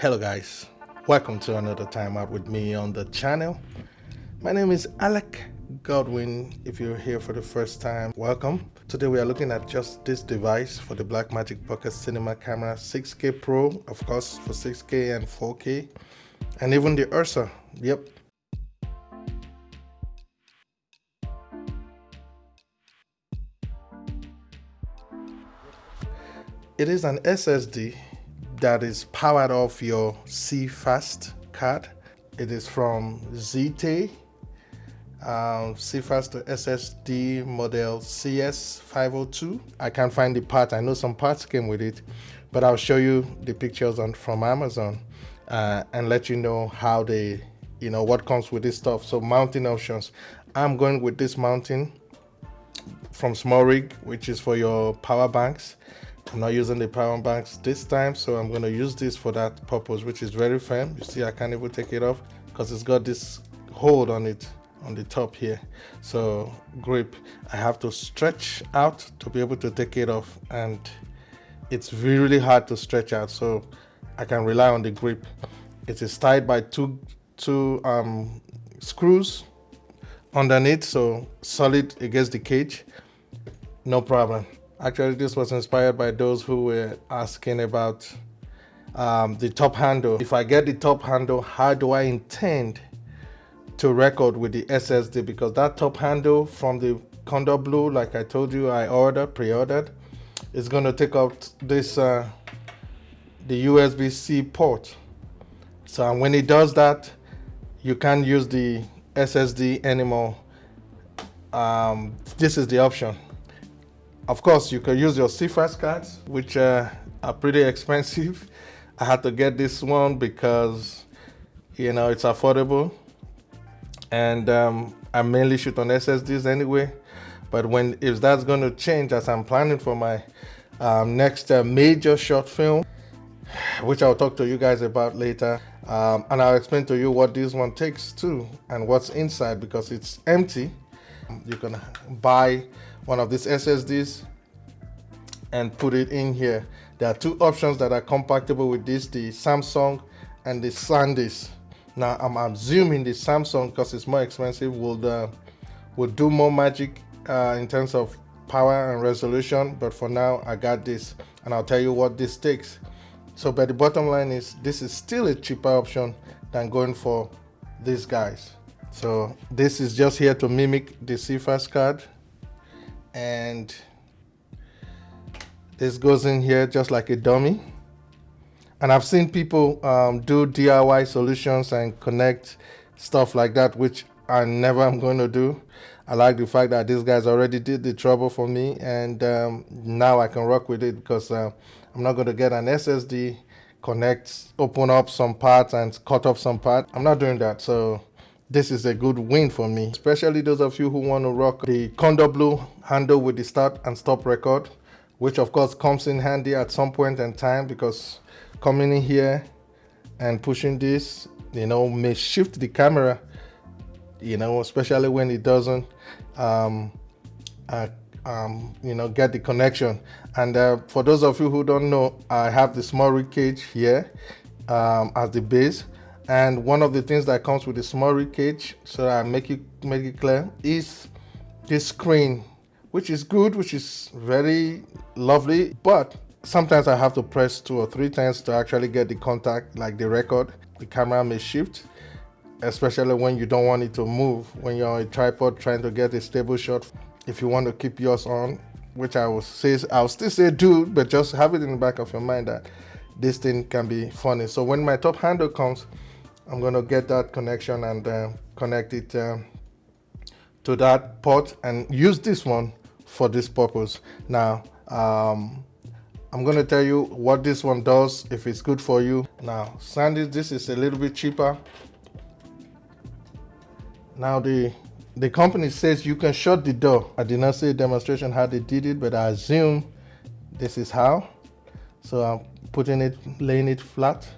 Hello guys, welcome to another time out with me on the channel. My name is Alec Godwin. If you're here for the first time, welcome. Today we are looking at just this device for the Blackmagic Pocket Cinema Camera 6K Pro, of course for 6K and 4K, and even the Ursa. Yep, It is an SSD that is powered off your CFast card. It is from ZTE, um, CFast SSD model CS502. I can't find the part. I know some parts came with it, but I'll show you the pictures on from Amazon uh, and let you know how they, you know, what comes with this stuff. So mounting options. I'm going with this mounting from SmallRig, which is for your power banks. I'm not using the power banks this time, so I'm going to use this for that purpose, which is very firm. You see, I can't even take it off because it's got this hold on it on the top here. So grip, I have to stretch out to be able to take it off and it's really hard to stretch out. So I can rely on the grip. It is tied by two, two um, screws underneath, so solid against the cage, no problem. Actually, this was inspired by those who were asking about um, the top handle. If I get the top handle, how do I intend to record with the SSD? Because that top handle from the Kondor Blue, like I told you, I ordered, pre-ordered, is going to take out this, uh, the USB-C port. So when it does that, you can't use the SSD anymore. Um, this is the option. Of course, you can use your CFast cards, which uh, are pretty expensive. I had to get this one because, you know, it's affordable. And um, I mainly shoot on SSDs anyway. But when if that's going to change as I'm planning for my um, next uh, major short film, which I'll talk to you guys about later. Um, and I'll explain to you what this one takes too and what's inside because it's empty. You can buy one of these SSDs and put it in here. There are two options that are compatible with this, the Samsung and the SanDisk. Now I'm assuming the Samsung, because it's more expensive, will uh, do more magic uh, in terms of power and resolution. But for now, I got this, and I'll tell you what this takes. So, but the bottom line is, this is still a cheaper option than going for these guys. So this is just here to mimic the CFast card and this goes in here just like a dummy. And I've seen people um, do DIY solutions and connect stuff like that which I never am going to do. I like the fact that these guys already did the trouble for me and um, now I can rock with it because uh, I'm not going to get an SSD connect open up some parts and cut off some parts I'm not doing that so this is a good win for me, especially those of you who want to rock the Kondor Blue handle with the start and stop record, which of course comes in handy at some point in time because coming in here and pushing this, you know, may shift the camera, you know, especially when it doesn't, um, uh, um, you know, get the connection. And uh, for those of you who don't know, I have the SmallRig cage here um, as the base and one of the things that comes with the SmallRig cage so I make it make it clear is this screen which is good which is very lovely. But sometimes I have to press two or three times to actually get the contact like the record the camera may shift especially when you don't want it to move when you're on a tripod trying to get a stable shot. If you want to keep yours on which I will say I'll still say do but just have it in the back of your mind that this thing can be funny. So when my top handle comes I'm going to get that connection and uh, connect it uh, to that port and use this one for this purpose. Now, um, I'm going to tell you what this one does, if it's good for you. Now, Sandy, this is a little bit cheaper. Now, the the company says you can shut the door. I did not see a demonstration how they did it, but I assume this is how. So I'm putting it, laying it flat.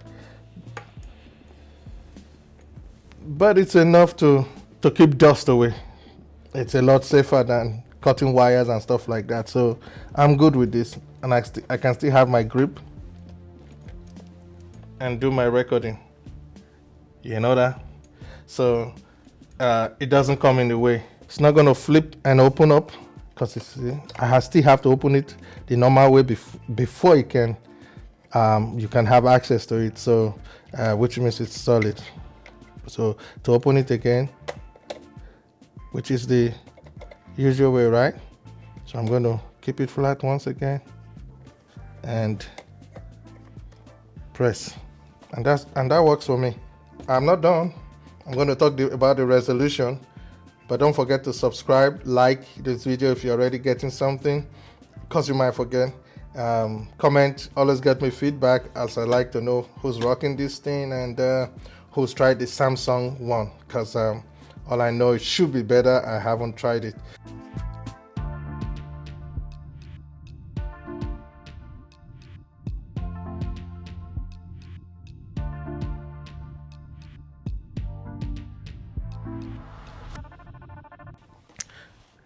But it's enough to, to keep dust away. It's a lot safer than cutting wires and stuff like that. So I'm good with this and I, I can still have my grip. and do my recording. You know that? So uh, it doesn't come in the way. It's not gonna flip and open up because I still have to open it the normal way bef before you can um, you can have access to it. So uh, which means it's solid. So to open it again, which is the usual way, right? So I'm going to keep it flat once again and press. And that's and that works for me. I'm not done. I'm going to talk the, about the resolution but don't forget to subscribe like this video if you're already getting something. Because you might forget um, comment always get me feedback as i like to know who's rocking this thing and uh, who's tried the samsung one because um, all i know it should be better. I haven't tried it.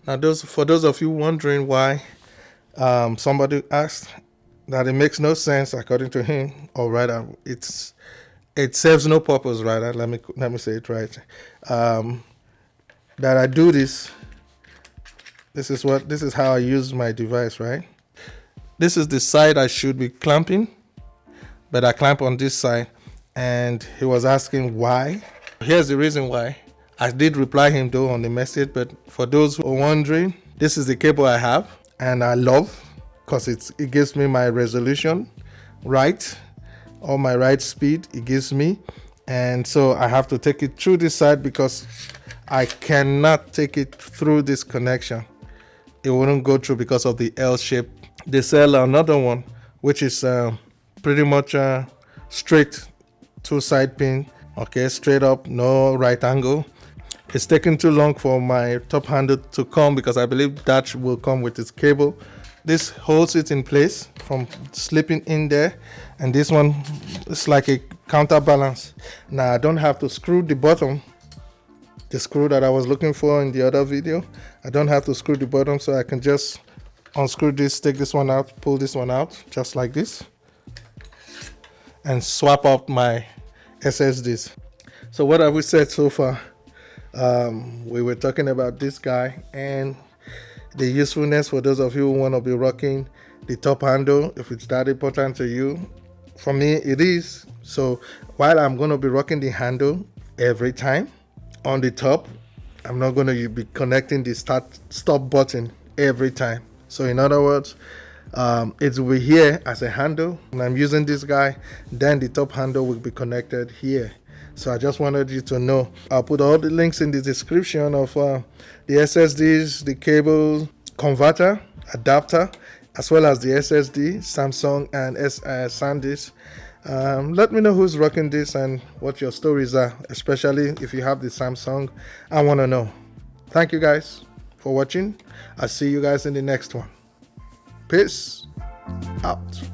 Now, those for those of you wondering why um, somebody asked that it makes no sense according to him, or rather, it's it serves no purpose. Rather, let me let me say it right. Um, that I do this. This is what this is how I use my device. Right. This is the side I should be clamping, but I clamp on this side, and he was asking why. Here's the reason why. I did reply him though on the message, but for those who are wondering, this is the cable I have and I love because it's it gives me my resolution right, or my right speed it gives me. And so I have to take it through this side because I cannot take it through this connection. It wouldn't go through because of the L shape. They sell another one, which is uh, pretty much uh, straight two side pin. Okay, straight up, no right angle it's taking too long for my top handle to come because I believe that will come with its cable. This holds it in place from slipping in there. And this one is like a counterbalance. Now I don't have to screw the bottom, the screw that I was looking for in the other video. I don't have to screw the bottom so I can just unscrew this, take this one out, pull this one out, just like this. And swap out my SSDs. So what have we said so far? Um, we were talking about this guy and the usefulness for those of you who want to be rocking the top handle if it's that important to you. For me, it is. So while I'm going to be rocking the handle every time on the top, I'm not going to be connecting the start stop button every time. So in other words, um, it will be here as a handle. When I'm using this guy, then the top handle will be connected here. So I just wanted you to know. I'll put all the links in the description of uh, the SSDs, the cable converter, adapter, as well as the SSD, Samsung and S uh, SanDisk. Um, let me know who's rocking this and what your stories are, especially if you have the Samsung. I want to know. Thank you guys for watching. I'll see you guys in the next one. Peace out.